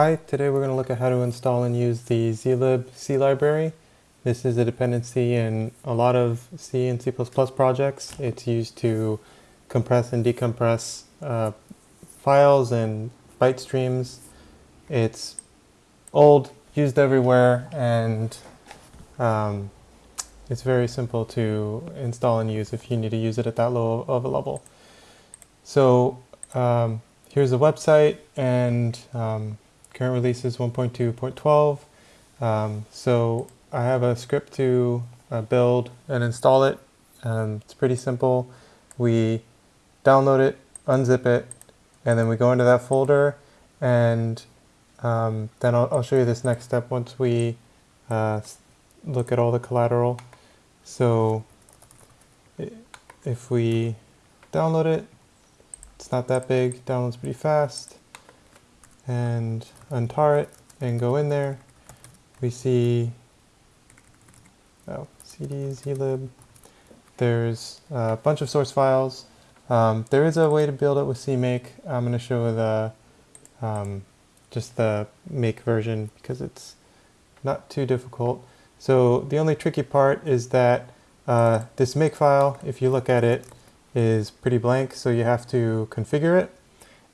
Hi, today we're going to look at how to install and use the zlib C library. This is a dependency in a lot of C and C++ projects. It's used to compress and decompress uh, files and byte streams. It's old, used everywhere, and um, it's very simple to install and use if you need to use it at that low of a level. So um, here's the website and um, Current release is 1.2.12. Um, so I have a script to uh, build and install it. Um, it's pretty simple. We download it, unzip it, and then we go into that folder and um, then I'll, I'll, show you this next step once we uh, look at all the collateral. So if we download it, it's not that big, downloads pretty fast and untar it and go in there, we see oh, cd zlib. There's a bunch of source files. Um, there is a way to build it with CMake. I'm going to show the um, just the make version because it's not too difficult. So the only tricky part is that uh, this make file, if you look at it, is pretty blank, so you have to configure it.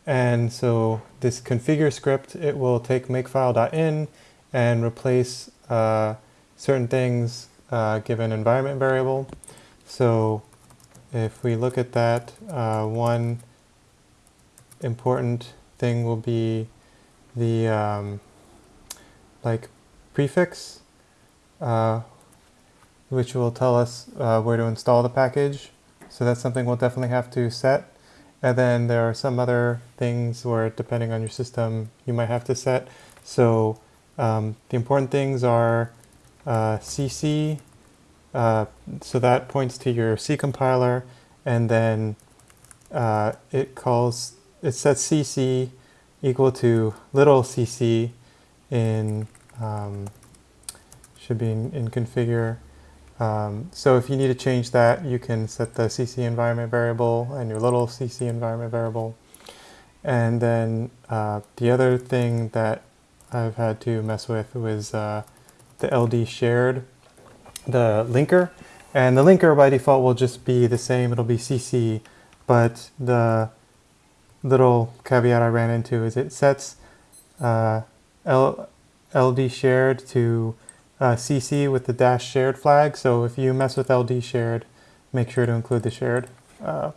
And so this configure script, it will take makefile.in and replace uh, certain things uh, given environment variable. So if we look at that, uh, one important thing will be the um, like prefix, uh, which will tell us uh, where to install the package. So that's something we'll definitely have to set. And then there are some other things where depending on your system, you might have to set. So um, the important things are uh, CC, uh, so that points to your C compiler, and then uh, it calls, it sets CC equal to little cc in, um, should be in, in configure, um, so if you need to change that, you can set the CC environment variable and your little CC environment variable. And then uh, the other thing that I've had to mess with was uh, the LD shared, the linker. And the linker by default will just be the same, it'll be CC, but the little caveat I ran into is it sets uh, L LD shared to uh, CC with the dash shared flag. So if you mess with LD shared, make sure to include the shared uh,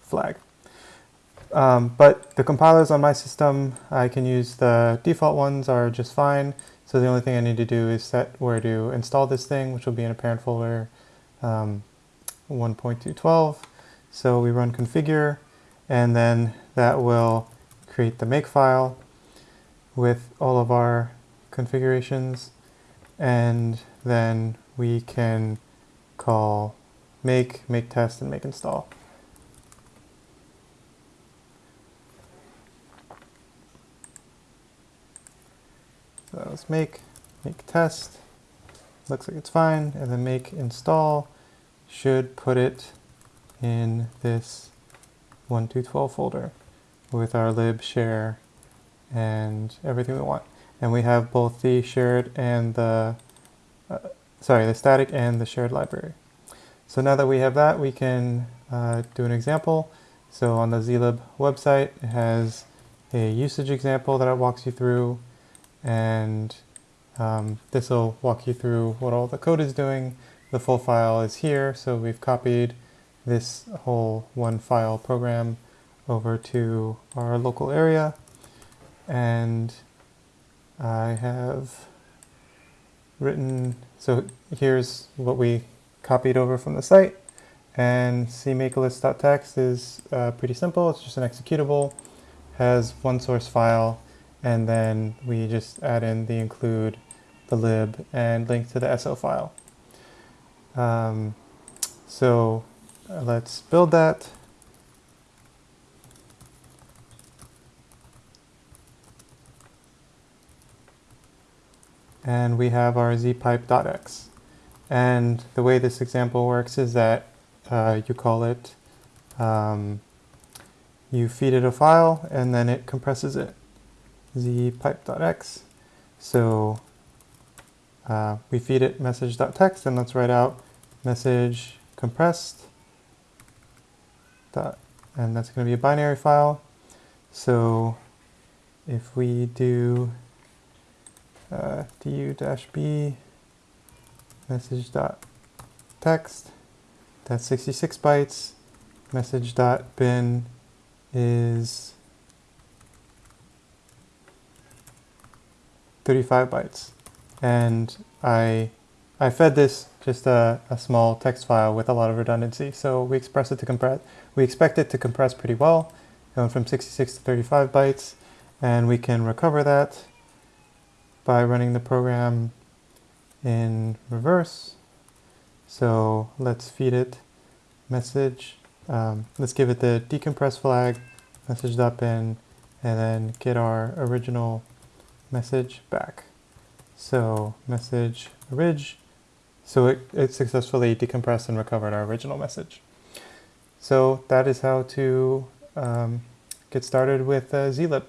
flag. Um, but the compilers on my system, I can use the default ones are just fine. So the only thing I need to do is set where to install this thing, which will be in a parent folder um, 1.212. So we run configure, and then that will create the make file with all of our configurations and then we can call make, make test, and make install. So let's make, make test, looks like it's fine, and then make install should put it in this 1212 folder with our lib share and everything we want and we have both the shared and the, uh, sorry, the static and the shared library. So now that we have that, we can uh, do an example. So on the zlib website, it has a usage example that it walks you through, and um, this will walk you through what all the code is doing. The full file is here, so we've copied this whole one file program over to our local area, and I have written, so here's what we copied over from the site. And cmakelist.txt is uh, pretty simple. It's just an executable, has one source file, and then we just add in the include, the lib, and link to the SO file. Um, so uh, let's build that. And we have our zpipe.x. And the way this example works is that uh, you call it, um, you feed it a file and then it compresses it. zpipe.x. So uh, we feed it message.txt and let's write out message compressed dot, and that's going to be a binary file. So if we do uh, du-b message.text, that's 66 bytes. Message.bin is 35 bytes. And I, I fed this just a, a, small text file with a lot of redundancy. So we express it to compress, we expect it to compress pretty well, going from 66 to 35 bytes. And we can recover that by running the program in reverse. So let's feed it message. Um, let's give it the decompress flag, message message.bin, and then get our original message back. So message orig. So it, it successfully decompressed and recovered our original message. So that is how to um, get started with uh, zlib.